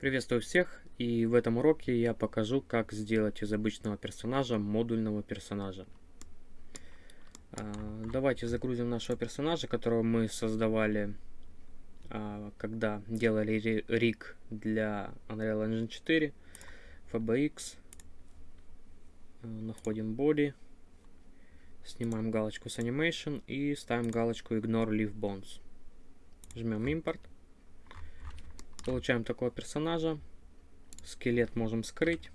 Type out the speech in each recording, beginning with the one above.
Приветствую всех и в этом уроке я покажу как сделать из обычного персонажа модульного персонажа. А, давайте загрузим нашего персонажа, которого мы создавали, а, когда делали рик для Unreal Engine 4, FBX, а, находим body, снимаем галочку с animation и ставим галочку ignore leave bones. Жмем импорт. Получаем такого персонажа. Скелет можем скрыть.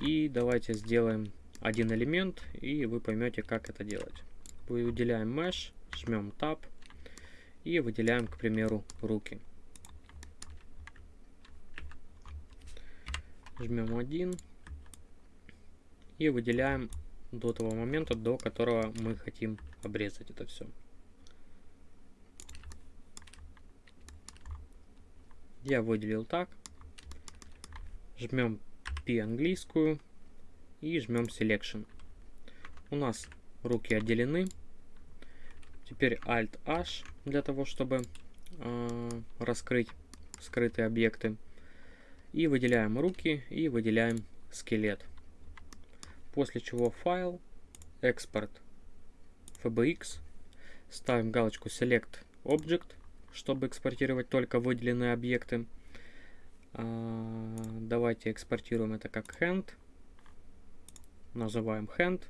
И давайте сделаем один элемент, и вы поймете, как это делать. Выделяем Mesh, жмем Tab и выделяем, к примеру, руки. Жмем один и выделяем до того момента, до которого мы хотим обрезать это все. Я выделил так. Жмем P английскую и жмем Selection. У нас руки отделены. Теперь Alt-H для того, чтобы э, раскрыть скрытые объекты. И выделяем руки и выделяем скелет. После чего файл, экспорт, FBX, ставим галочку Select Object чтобы экспортировать только выделенные объекты. А, давайте экспортируем это как hand. Называем hand.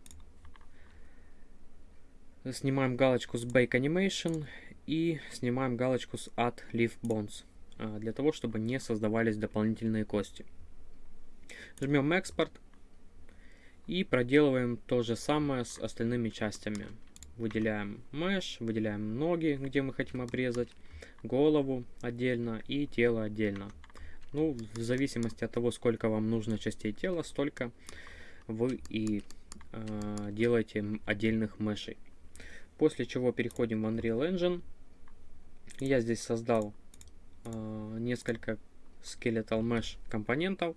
Снимаем галочку с Bake Animation и снимаем галочку с Add Leaf Bones, а, для того, чтобы не создавались дополнительные кости. Жмем экспорт и проделываем то же самое с остальными частями. Выделяем mesh, выделяем ноги, где мы хотим обрезать голову отдельно и тело отдельно. Ну, в зависимости от того, сколько вам нужно частей тела, столько вы и э, делаете отдельных мешей. После чего переходим в Unreal Engine. Я здесь создал э, несколько Skeletal Mesh компонентов,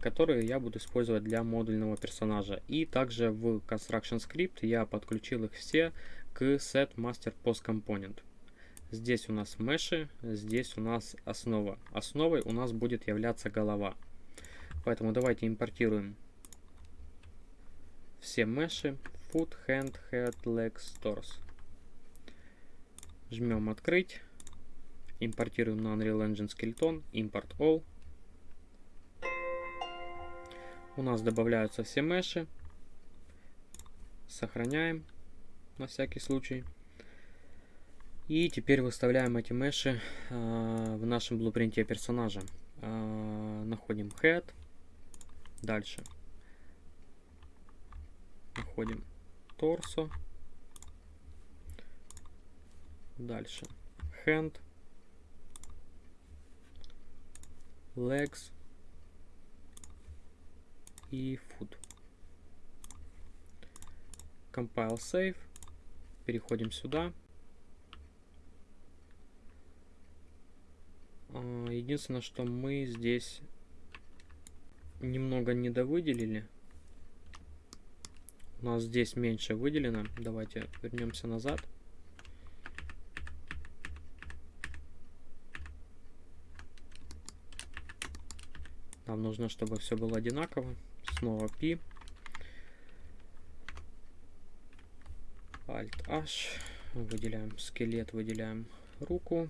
которые я буду использовать для модульного персонажа. И также в Construction Script я подключил их все к Set Master Post Component. Здесь у нас меши, здесь у нас основа. Основой у нас будет являться голова. Поэтому давайте импортируем все меши. Foot, hand, head, legs, torso. Жмем открыть. Импортируем на Unreal Engine Skeleton. Import all. У нас добавляются все меши. Сохраняем на всякий случай. И теперь выставляем эти меши э, в нашем блупринте персонажа. Э, находим head. Дальше. Находим торсо. Дальше. Hand. Legs. И foot. Compile save. Переходим сюда. А, единственное, что мы здесь немного недовыделили. У нас здесь меньше выделено. Давайте вернемся назад. Нам нужно, чтобы все было одинаково. Снова P. Alt-H. Выделяем скелет, выделяем руку.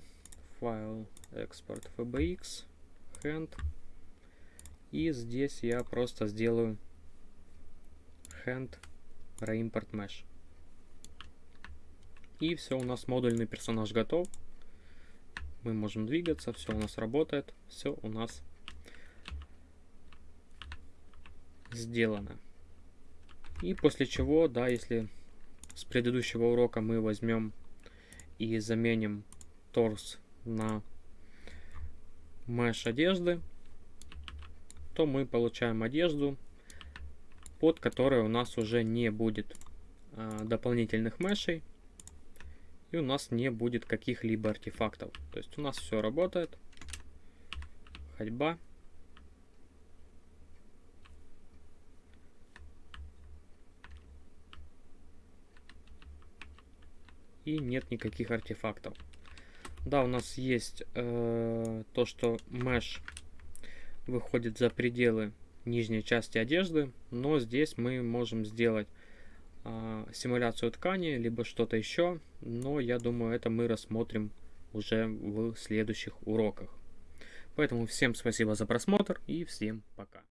Файл экспорт FBX, hand. И здесь я просто сделаю hand reimport mesh. И все, у нас модульный персонаж готов. Мы можем двигаться, все у нас работает, все у нас сделано. И после чего, да, если с предыдущего урока мы возьмем и заменим торс на меш одежды, то мы получаем одежду, под которой у нас уже не будет а, дополнительных мешей, и у нас не будет каких-либо артефактов. То есть у нас все работает. Ходьба. И нет никаких артефактов. Да, у нас есть э, то, что mesh выходит за пределы нижней части одежды, но здесь мы можем сделать э, симуляцию ткани, либо что-то еще, но я думаю, это мы рассмотрим уже в следующих уроках. Поэтому всем спасибо за просмотр и всем пока.